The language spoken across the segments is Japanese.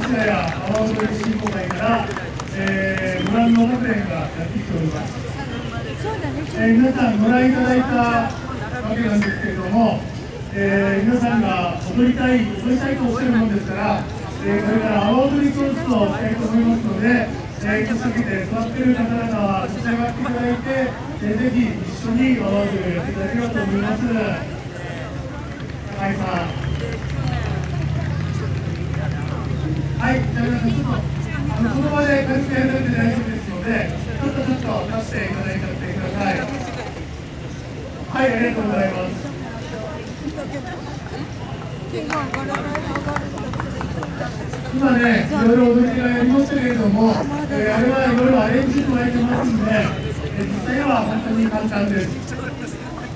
市谷阿波踊り振興会から、えー、ご覧の学園がやってきております、えー、皆さんご覧いただいたわけなんですけれども、えー、皆さんが踊りたい踊りたいとおっしゃるものです。から、えー、これから阿波踊り教室をしたいと思いますので、えー、気をつけて座っている方々は立ち上がっていただいて、えー、ぜひ一緒に阿波踊りをやっていただければと思います。高井さんい、じゃあ皆さん、ちょっとあのその場で軽くやるだけで大丈夫ですので、ちょっとちょっと出していただいちゃってください。はい、ありがとうございます。今ね、いろいろ踊りがやりましたけれども、えー、あれはいろいろアレンジ加えてますんで、えー、実際は本当に簡単です。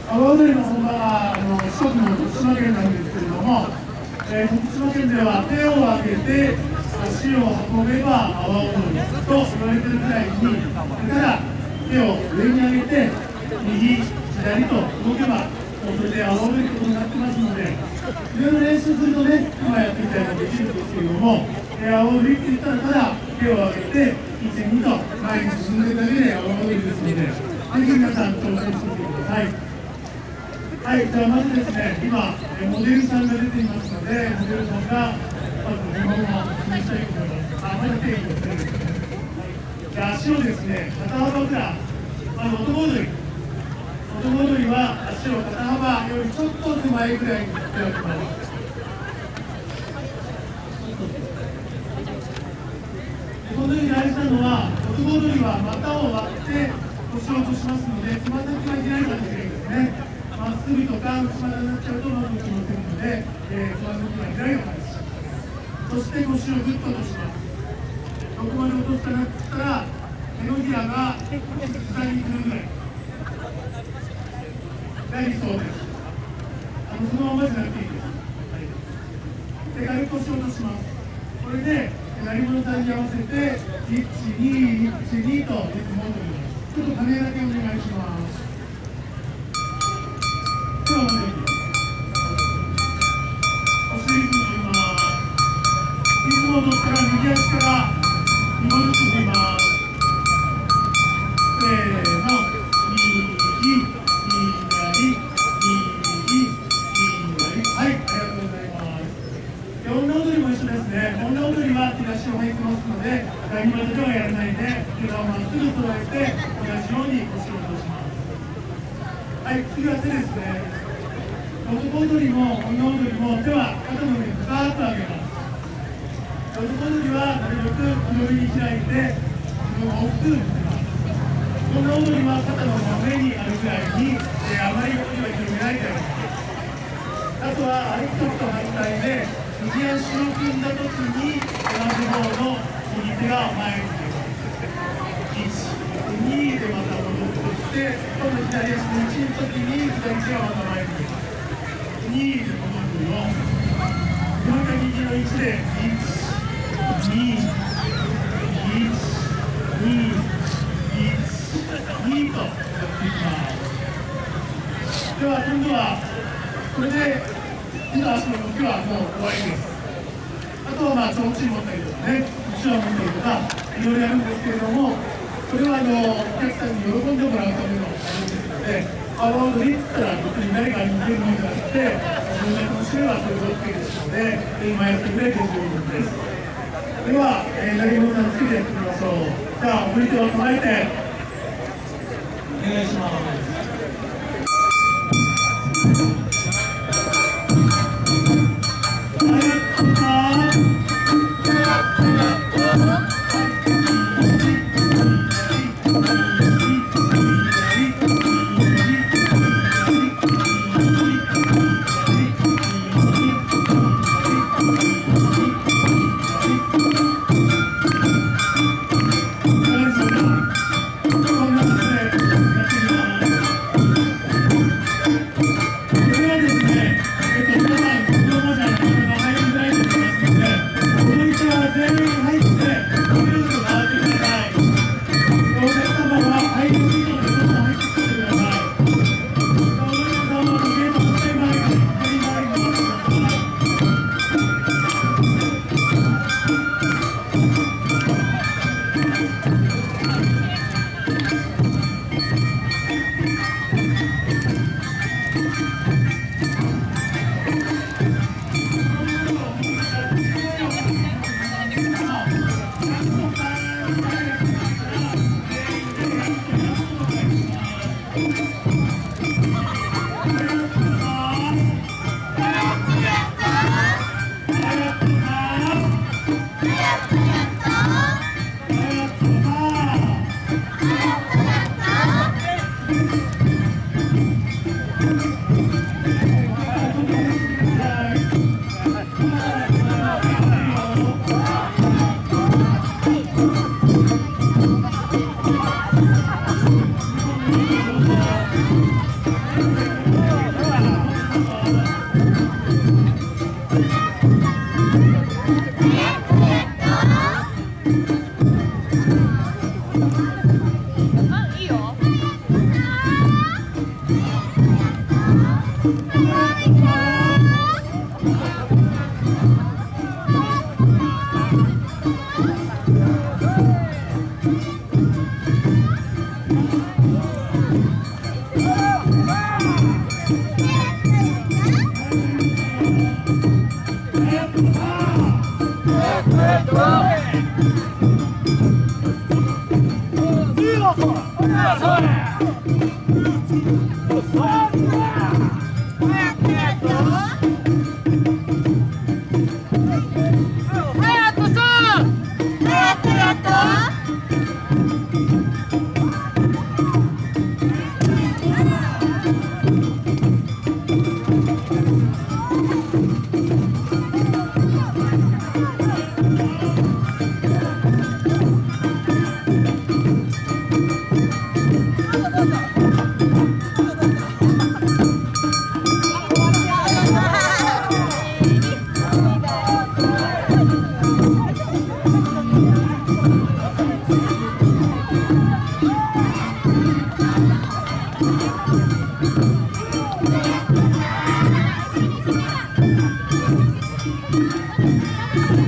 阿波踊りの本場はあの四国の徳島県なんですけれども、えー、徳島県では手を挙げて足を運べば阿波踊りと言われてるくらい。にだから手を上に上げて右左と動けばそれで阿波踊りことになってますのでいろいろ練習するとね今やってみたいのできるんですけれども阿波踊りって言ったらただ手を上げて12と前に進んでいくだけで阿波踊りですのでぜひ皆さん挑戦してみてくださいはい、じゃあまずですね、今、モデルさんが出ていますので、モデルさんがまず日本語を示したいと思います。あ、まだ定義をするんですね。で、足をですね、肩幅くらい、まず男踊り。男踊りは足を肩幅よりちょっと手前ぐらいに振っておきます。このように大事なのは、男踊りは股を割って腰を落としますので、つま先が開いた時にですね、まっすぐとか内股になっちゃうとうまくいきませんので、えー、つま先が開いた。そして腰をぐっと落としますどこまで落とすかなって言ったら手のひらが膝にくるぐらいが理想ですあのそのままじゃなくていいです、はい、手軽く腰を落としますこれで鳴り物さんに合わせて1、2、1、2とリズムを取りますちょっと鐘だけお願いします。を乗ったら右足から2本ずつ振りますせーの右左右左はいありがとうございます女踊りも一緒ですね女踊りは手出しを入ってますので何までではやらないで手をまっすぐ揃えて同じように腰を落としますはい次は手ですね。男踊りも女踊りも手は肩の上に深く上げます。男の時はなるべく広めに開いて自分を大きく見せます女踊りは肩の真上にあるぐらいに、えー、あまり横には広めないであげますあとは歩く時と反対で右足を組んだ時に同じ方の右手が前に出ます1、2でまた戻ってきて今度左足の1の時に左手がまた前に出ます2で戻るよ。また右の1で1 2、1、2、1、2とやっていきますでは今度はこれで手の足の動きはもう終わりですあとはまあ提灯持ったりとかね後ろ持ったりとかいろいろやるんですけれどもこれはあのお客さんに喜んでもらうためのものですので阿波踊りって言ったら別に誰かに似てるものじゃなくて自分が楽しめばそれで OK ですので今やってくれて十分ですでは、えー、投げ物さんつけていきましょう。じゃあ振り手を構えてお願いします。Yeah. 뛰어서 뛰어서 Thank you.